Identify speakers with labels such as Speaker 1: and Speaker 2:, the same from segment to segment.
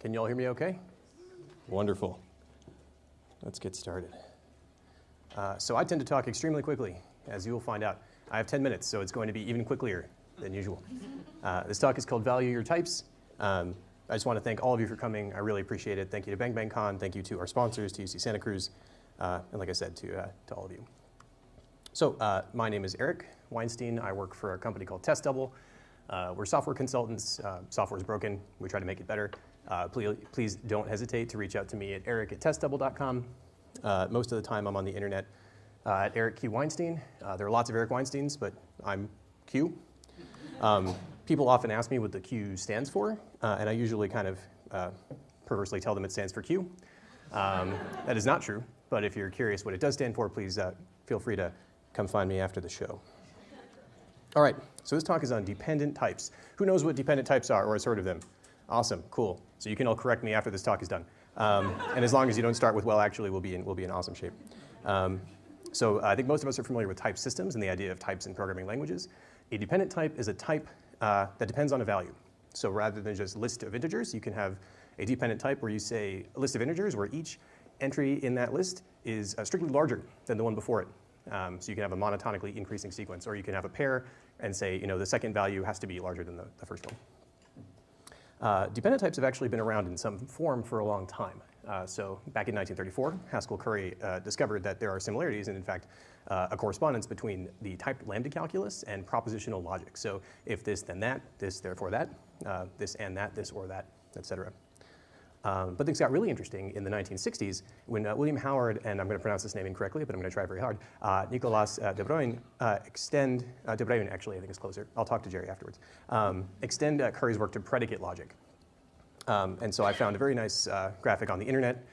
Speaker 1: Can you all hear me okay? Wonderful. Let's get started. Uh, so I tend to talk extremely quickly, as you will find out. I have 10 minutes, so it's going to be even quicker than usual. Uh, this talk is called Value Your Types. Um, I just want to thank all of you for coming. I really appreciate it. Thank you to Bang Bang Con. Thank you to our sponsors, to UC Santa Cruz, uh, and like I said, to, uh, to all of you. So uh, my name is Eric Weinstein. I work for a company called Test Double. Uh, we're software consultants. Uh, software is broken. We try to make it better. Uh, please, please don't hesitate to reach out to me at eric at testdouble.com. Uh, most of the time I'm on the internet uh, at Eric Q. Weinstein. Uh, there are lots of Eric Weinsteins, but I'm Q. Um, people often ask me what the Q stands for, and I usually kind of perversely tell them it stands for Q. Um, that is not true, but if you're curious what it does stand for, please feel free to come find me after the show. All right, so this talk is on dependent types. Who knows what dependent types are or has heard of them? Awesome, cool. So you can all correct me after this talk is done. Um, and as long as you don't start with, well, actually, we'll be in, we'll be in awesome shape. Um, so I think most of us are familiar with type systems and the idea of types in programming languages. A dependent type is a type uh, that depends on a value. So rather than just list of integers, you can have a dependent type where you say a list of integers where each entry in that list is uh, strictly larger than the one before it. Um, so you can have a monotonically increasing sequence, or you can have a pair and say, you know, the second value has to be larger than the, the first one. Uh, dependent types have actually been around in some form for a long time. Uh, so back in 1934, Haskell Curry uh, discovered that there are similarities and in fact uh, a correspondence between the typed lambda calculus and propositional logic. So if this then that, this therefore that, uh, this and that, this or that, et cetera. Um, but things got really interesting in the 1960s when uh, William Howard, and I'm going to pronounce this name incorrectly, but I'm going to try very hard, uh, Nicolaas uh, de Bruijn uh, extend, uh, de Bruijn actually I think is closer, I'll talk to Jerry afterwards, um, extend uh, Curry's work to predicate logic. Um, and so I found a very nice graphic on the internet,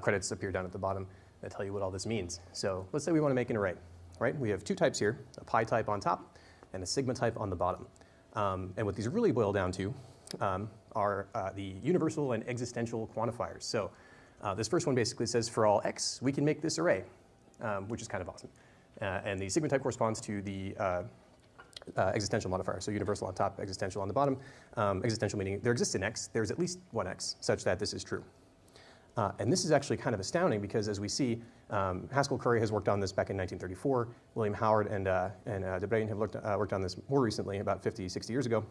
Speaker 1: credits appear down at the bottom, that tell you what all this means. So let's say we want to make an array, right? We have two types here, a pi type on top and a sigma type on the bottom. Um, and what these really boil down to um, are uh, the universal and existential quantifiers. So uh, this first one basically says for all x, we can make this array, um, which is kind of awesome. Uh, and the sigma type corresponds to the uh, uh, existential modifier, so universal on top, existential on the bottom. Um, existential meaning there exists an x, there's at least one x, such that this is true. Uh, and this is actually kind of astounding because as we see, um, Haskell Curry has worked on this back in 1934. William Howard and, uh, and uh, de have looked, uh, worked on this more recently, about 50, 60 years ago.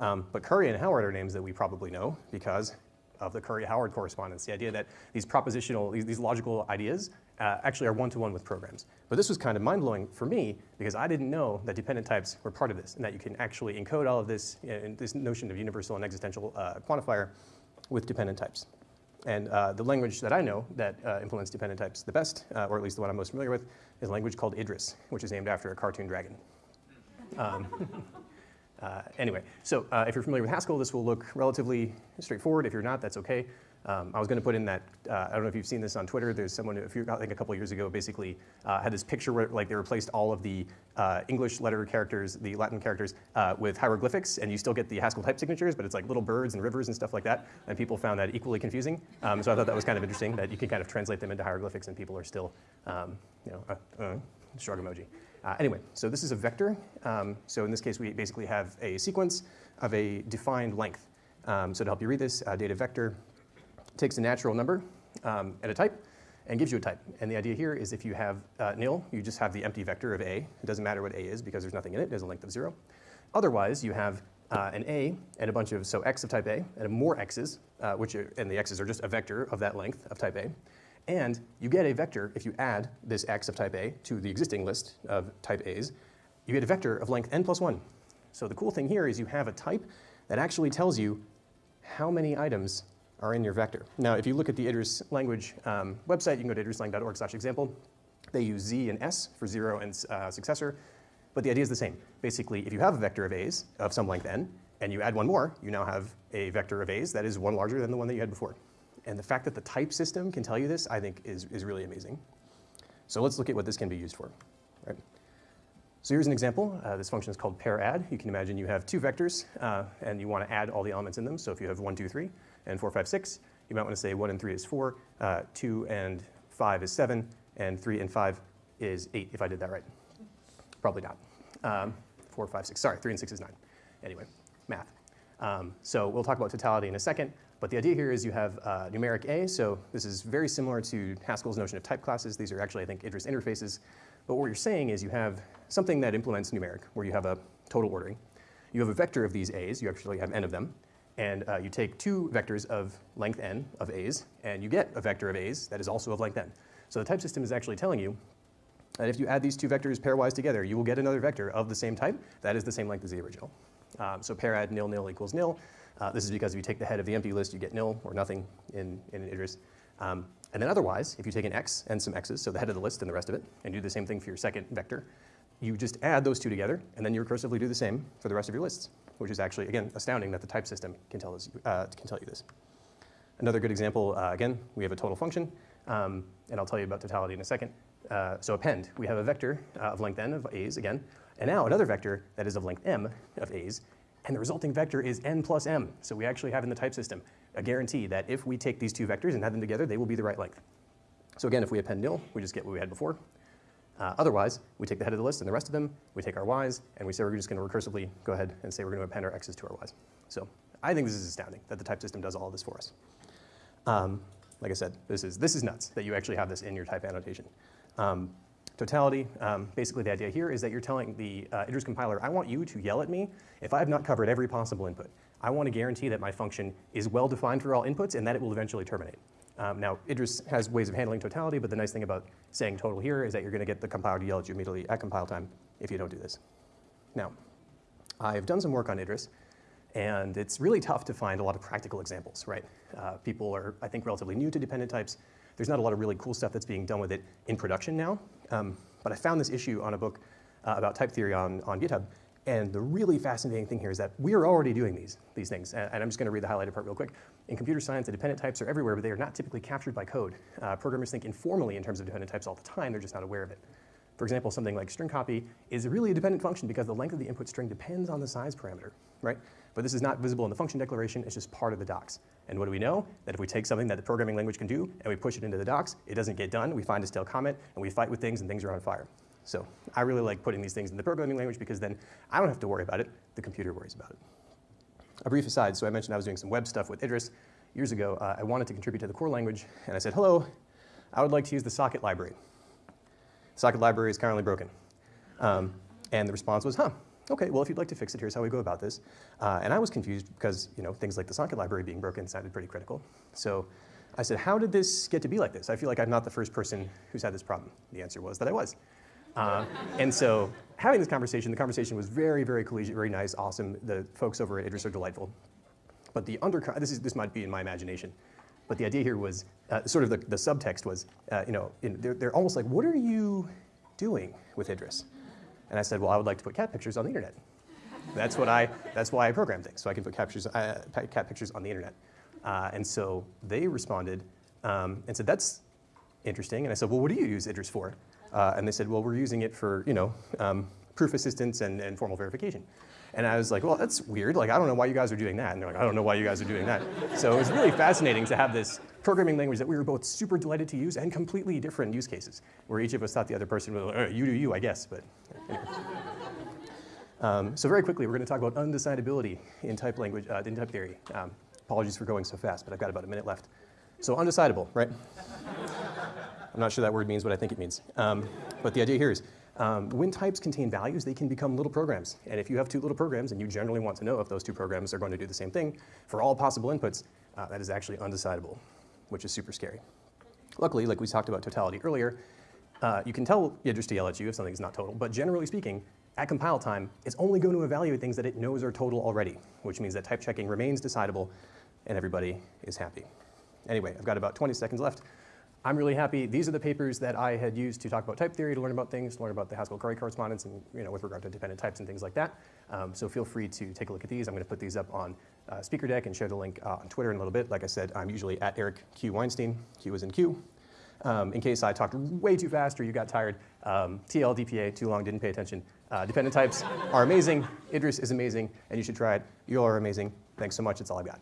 Speaker 1: Um, but Curry and Howard are names that we probably know because of the Curry-Howard correspondence, the idea that these propositional, these, these logical ideas uh, actually are one-to-one -one with programs. But this was kind of mind-blowing for me because I didn't know that dependent types were part of this and that you can actually encode all of this, uh, this notion of universal and existential uh, quantifier with dependent types. And uh, the language that I know that uh, implements dependent types the best, uh, or at least the one I'm most familiar with, is a language called Idris, which is named after a cartoon dragon. Um, Uh, anyway, so uh, if you're familiar with Haskell, this will look relatively straightforward. If you're not, that's okay. Um, I was going to put in that, uh, I don't know if you've seen this on Twitter, there's someone, if you, I think a couple years ago, basically uh, had this picture where like they replaced all of the uh, English letter characters, the Latin characters, uh, with hieroglyphics, and you still get the Haskell type signatures, but it's like little birds and rivers and stuff like that, and people found that equally confusing. Um, so I thought that was kind of interesting, that you can kind of translate them into hieroglyphics and people are still, um, you know, shrug emoji. Uh, anyway, so this is a vector. Um, so in this case, we basically have a sequence of a defined length. Um, so to help you read this, uh, data vector takes a natural number um, and a type and gives you a type. And the idea here is if you have uh, nil, you just have the empty vector of a. It doesn't matter what a is because there's nothing in it. It has a length of zero. Otherwise, you have uh, an a and a bunch of, so x of type a, and more x's, uh, which are, and the x's are just a vector of that length of type a. And you get a vector if you add this x of type A to the existing list of type A's. You get a vector of length n plus 1. So the cool thing here is you have a type that actually tells you how many items are in your vector. Now, if you look at the Idris language um, website, you can go to idrislang.org slash example. They use z and s for zero and uh, successor, but the idea is the same. Basically, if you have a vector of a's of some length n, and you add one more, you now have a vector of a's that is one larger than the one that you had before. And the fact that the type system can tell you this, I think, is, is really amazing. So let's look at what this can be used for. Right? So here's an example. Uh, this function is called pair add. You can imagine you have two vectors, uh, and you want to add all the elements in them. So if you have 1, 2, 3, and 4, 5, 6, you might want to say 1 and 3 is 4, uh, 2 and 5 is 7, and 3 and 5 is 8, if I did that right. Probably not. Um, 4, 5, 6, sorry, 3 and 6 is 9. Anyway, math. Um, so we'll talk about totality in a second. But the idea here is you have uh, numeric A, so this is very similar to Haskell's notion of type classes. These are actually, I think, Idris interfaces. But what you're saying is you have something that implements numeric, where you have a total ordering. You have a vector of these A's, you actually have n of them, and uh, you take two vectors of length n of A's, and you get a vector of A's that is also of length n. So the type system is actually telling you that if you add these two vectors pairwise together, you will get another vector of the same type that is the same length as the original. Um, so pair add nil nil equals nil. Uh, this is because if you take the head of the empty list, you get nil or nothing in, in an Idris. Um, and then otherwise, if you take an x and some x's, so the head of the list and the rest of it, and do the same thing for your second vector, you just add those two together, and then you recursively do the same for the rest of your lists, which is actually, again, astounding that the type system can tell, us, uh, can tell you this. Another good example, uh, again, we have a total function, um, and I'll tell you about totality in a second. Uh, so append, we have a vector uh, of length n of a's, again, and now another vector that is of length m of a's, and the resulting vector is n plus m. So we actually have in the type system a guarantee that if we take these two vectors and add them together, they will be the right length. So again, if we append nil, we just get what we had before. Uh, otherwise, we take the head of the list and the rest of them, we take our y's, and we say we're just going to recursively go ahead and say we're going to append our x's to our y's. So I think this is astounding that the type system does all of this for us. Um, like I said, this is, this is nuts that you actually have this in your type annotation. Um, Totality, um, basically the idea here is that you're telling the uh, Idris compiler, I want you to yell at me if I have not covered every possible input. I want to guarantee that my function is well defined for all inputs and that it will eventually terminate. Um, now, Idris has ways of handling totality, but the nice thing about saying total here is that you're going to get the compiler to yell at you immediately at compile time if you don't do this. Now, I've done some work on Idris, and it's really tough to find a lot of practical examples, right? Uh, people are, I think, relatively new to dependent types. There's not a lot of really cool stuff that's being done with it in production now. Um, but I found this issue on a book uh, about type theory on, on GitHub. And the really fascinating thing here is that we are already doing these, these things. And, and I'm just going to read the highlighted part real quick. In computer science, the dependent types are everywhere, but they are not typically captured by code. Uh, programmers think informally in terms of dependent types all the time. They're just not aware of it. For example, something like string copy is really a dependent function because the length of the input string depends on the size parameter, right? But this is not visible in the function declaration, it's just part of the docs. And what do we know? That if we take something that the programming language can do and we push it into the docs, it doesn't get done, we find a stale comment, and we fight with things and things are on fire. So I really like putting these things in the programming language because then I don't have to worry about it, the computer worries about it. A brief aside, so I mentioned I was doing some web stuff with Idris. Years ago, uh, I wanted to contribute to the core language, and I said, hello, I would like to use the socket library. Socket library is currently broken. Um, and the response was, huh, okay, well, if you'd like to fix it, here's how we go about this. Uh, and I was confused because you know, things like the socket library being broken sounded pretty critical. So I said, how did this get to be like this? I feel like I'm not the first person who's had this problem. The answer was that I was. Uh, and so having this conversation, the conversation was very, very collegiate, very nice, awesome. The folks over at Idris are delightful. But the under, this, is, this might be in my imagination, but the idea here was, uh, sort of the, the subtext was, uh, you know, in, they're, they're almost like, what are you doing with Idris? And I said, well, I would like to put cat pictures on the internet. That's what I, that's why I program things, so I can put cat pictures, uh, cat pictures on the internet. Uh, and so they responded um, and said, that's interesting. And I said, well, what do you use Idris for? Uh, and they said, well, we're using it for, you know, um, proof assistance and, and formal verification. And I was like, well, that's weird. Like, I don't know why you guys are doing that. And they're like, I don't know why you guys are doing that. So it was really fascinating to have this programming language that we were both super delighted to use and completely different use cases, where each of us thought the other person was, like, you do you, I guess. But anyway. um, so very quickly, we're going to talk about undecidability in type language, uh, in type theory. Um, apologies for going so fast, but I've got about a minute left. So undecidable, right? I'm not sure that word means what I think it means. Um, but the idea here is um, when types contain values, they can become little programs. And if you have two little programs and you generally want to know if those two programs are going to do the same thing for all possible inputs, uh, that is actually undecidable, which is super scary. Luckily, like we talked about totality earlier, uh, you can tell yell at you if something's not total, but generally speaking, at compile time, it's only going to evaluate things that it knows are total already, which means that type checking remains decidable and everybody is happy. Anyway, I've got about 20 seconds left. I'm really happy. These are the papers that I had used to talk about type theory, to learn about things, to learn about the Haskell-Curry correspondence, and you know, with regard to dependent types and things like that. Um, so feel free to take a look at these. I'm going to put these up on uh, SpeakerDeck and share the link uh, on Twitter in a little bit. Like I said, I'm usually at Eric Q Weinstein. Q is in Q. Um, in case I talked way too fast or you got tired, um, TL, DPA, too long, didn't pay attention. Uh, dependent types are amazing. Idris is amazing, and you should try it. You all are amazing. Thanks so much. That's all I've got.